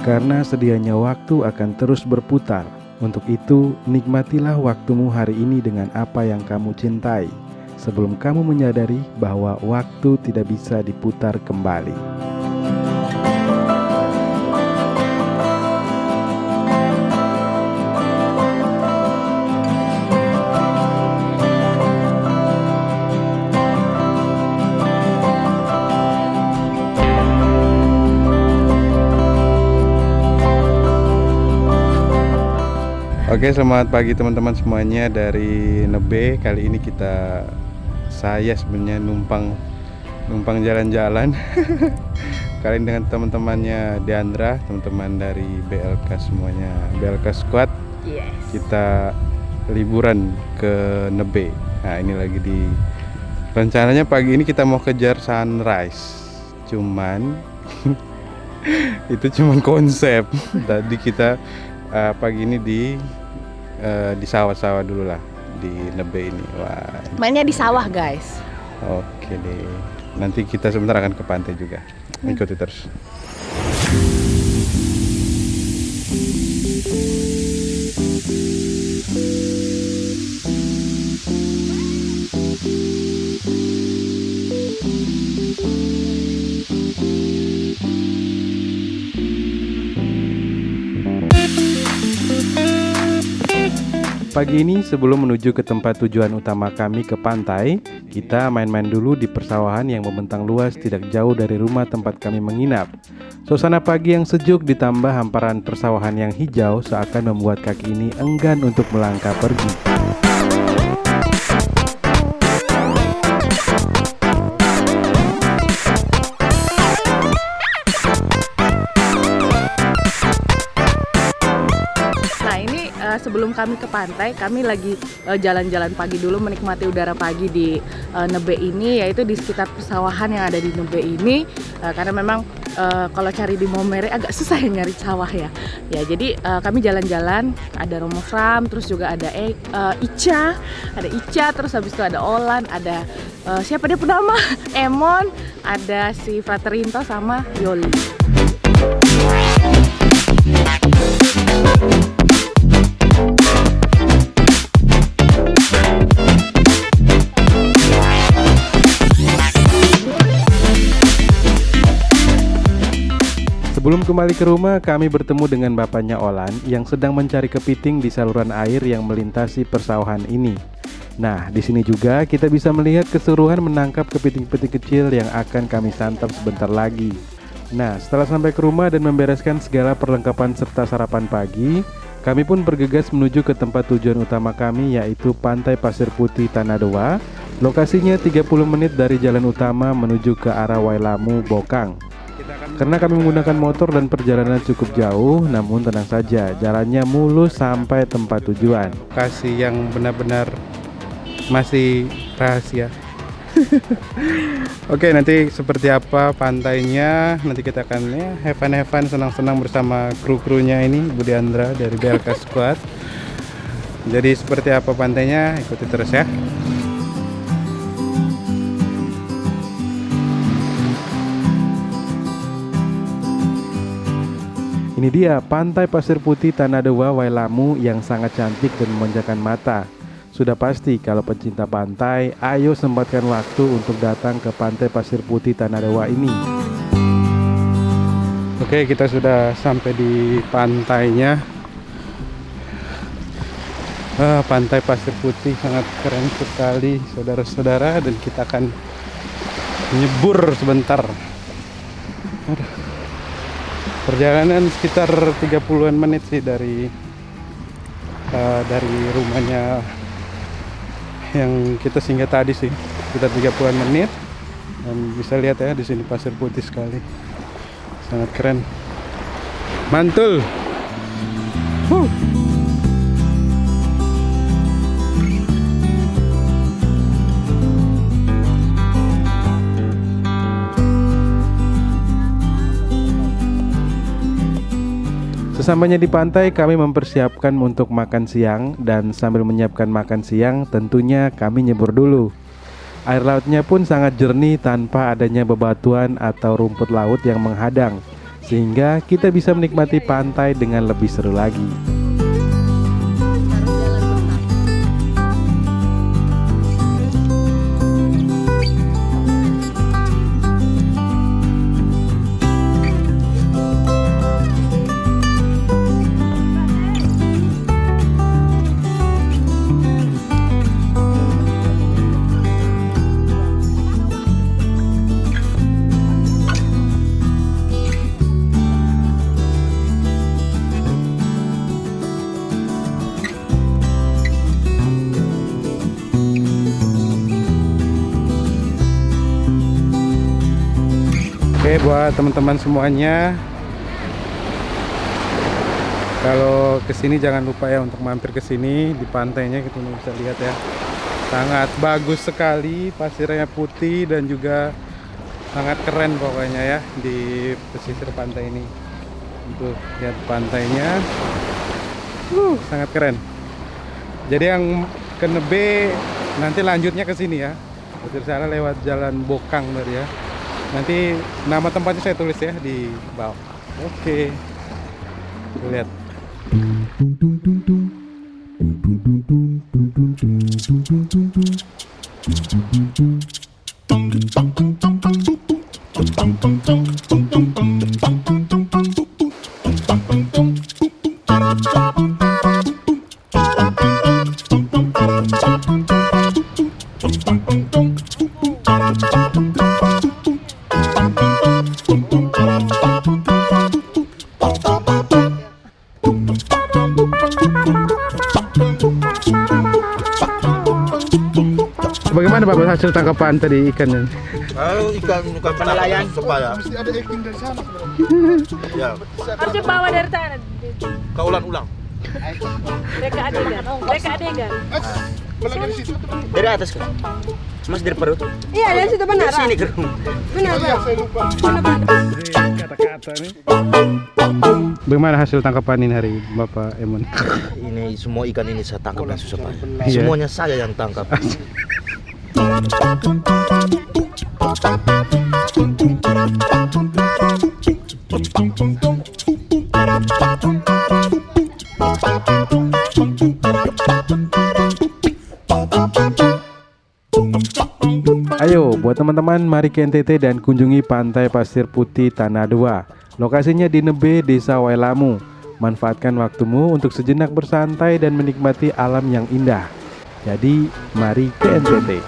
karena sedianya waktu akan terus berputar. Untuk itu, nikmatilah waktumu hari ini dengan apa yang kamu cintai, sebelum kamu menyadari bahwa waktu tidak bisa diputar kembali. Oke selamat pagi teman-teman semuanya dari Nebe. Kali ini kita Saya sebenarnya numpang Numpang jalan-jalan. Kali ini dengan teman-temannya Deandra Teman-teman dari BLK semuanya. BLK Squad. Yes. Kita liburan ke Nebe. Nah ini lagi di Rencananya pagi ini kita mau kejar sunrise. Cuman Itu cuman konsep. Tadi kita uh, pagi ini di uh, di sawah-sawah dulu lah di Nebe ini. Wah, Mainnya di sawah, guys. oke deh. Nanti kita sebentar akan ke pantai juga. Ikuti terus. Pagi ini sebelum menuju ke tempat tujuan utama kami ke pantai, kita main-main dulu di persawahan yang membentang luas tidak jauh dari rumah tempat kami menginap. Suasana pagi yang sejuk ditambah hamparan persawahan yang hijau seakan membuat kaki ini enggan untuk melangkah pergi. Sebelum kami ke pantai, kami lagi eh, jalan-jalan pagi dulu menikmati udara pagi di eh, Nebe ini yaitu di sekitar persawahan yang ada di Nebe ini Eh, karena memang eh, kalau cari di Momere agak susah ya nyari sawah ya. Ya, jadi eh, kami jalan-jalan ada Romo Fram, terus juga ada E- eh, Ica, ada Ica, terus habis itu ada Olan, ada eh, siapa dia penama? Emon, ada si Fraterinto sama Yoli. Kembali ke rumah, kami bertemu dengan bapaknya Olan yang sedang mencari kepiting di saluran air yang melintasi persawahan ini. Nah, di sini juga kita bisa melihat keseruan menangkap kepiting-kepiting kecil yang akan kami santap sebentar lagi. Nah, setelah sampai ke rumah dan membereskan segala perlengkapan serta sarapan pagi, kami pun bergegas menuju ke tempat tujuan utama kami yaitu Pantai Pasir Putih Tanah Dewa. Lokasinya 30 menit dari jalan utama menuju ke arah Wailamu, Bokang. Karena kami menggunakan motor dan perjalanan cukup jauh, namun tenang saja, jalannya mulus sampai tempat tujuan. Lokasi yang benar-benar masih rahasia. Oke, nanti seperti apa pantainya? Nanti kita akan ya have fun, have fun, senang-senang bersama kru-krunya ini, Budi Andra dari BLK Squad. Jadi seperti apa pantainya? Ikuti terus ya. Ini dia pantai pasir putih Tanah Dewa Wailamu yang sangat cantik dan memanjakan mata. Sudah pasti kalau pencinta pantai, ayo sempatkan waktu untuk datang ke pantai pasir putih Tanah Dewa ini. Oke, kita sudah sampai di pantainya. Ah, pantai pasir putih sangat keren sekali, saudara-saudara, dan kita akan nyebur sebentar. Aduh. Perjalanan sekitar 30-an menit sih dari eh, dari rumahnya yang kita singgah tadi sih. Sekitar 30-an menit. Dan bisa lihat ya di sini pasir putih sekali. Sangat keren. Mantul. Huh. Sesampainya di pantai, kami mempersiapkan untuk makan siang dan sambil menyiapkan makan siang, tentunya kami nyebur dulu. Air lautnya pun sangat jernih tanpa adanya bebatuan atau rumput laut yang menghadang, sehingga kita bisa menikmati pantai dengan lebih seru lagi. Buat teman-teman semuanya. Kalau ke sini jangan lupa ya untuk mampir ke sini di pantainya kita bisa lihat ya. Sangat bagus sekali pasirnya putih dan juga sangat keren pokoknya ya di pesisir pantai ini. Untuk lihat pantainya. Uh, sangat keren. Jadi yang ke Nebe nanti lanjutnya ke sini ya. Betul sana lewat jalan Bokang tadi ya Nanti nama tempatnya saya tulis ya di bawah. Oke. Lihat. Bagaimana Bapak hasil tangkapan tadi ikannya? Kalau ikan bukan penelayan supaya Mesti ada acting dari sana ya Harusnya bawa dari sana. kau ulang-ulang Mereka adegan. Mereka adegan. Kalau dari situ Dari atas kan? Mas dari perut? Iya, dari situ benar. Dari sini kan? Benar, Iya saya lupa Kata-kata nih. Bagaimana hasil tangkapan ini hari Bapak Emon? Ini semua ikan ini saya tangkap yang susah payah. Iya. Semuanya saya yang tangkap. Ayo, buat teman-teman mari ke NTT dan kunjungi Pantai Pasir Putih Tanah Dua. Lokasinya di Nebe, Desa Wailamu. Manfaatkan waktumu untuk sejenak bersantai dan menikmati alam yang indah. Jadi, mari ke NTT.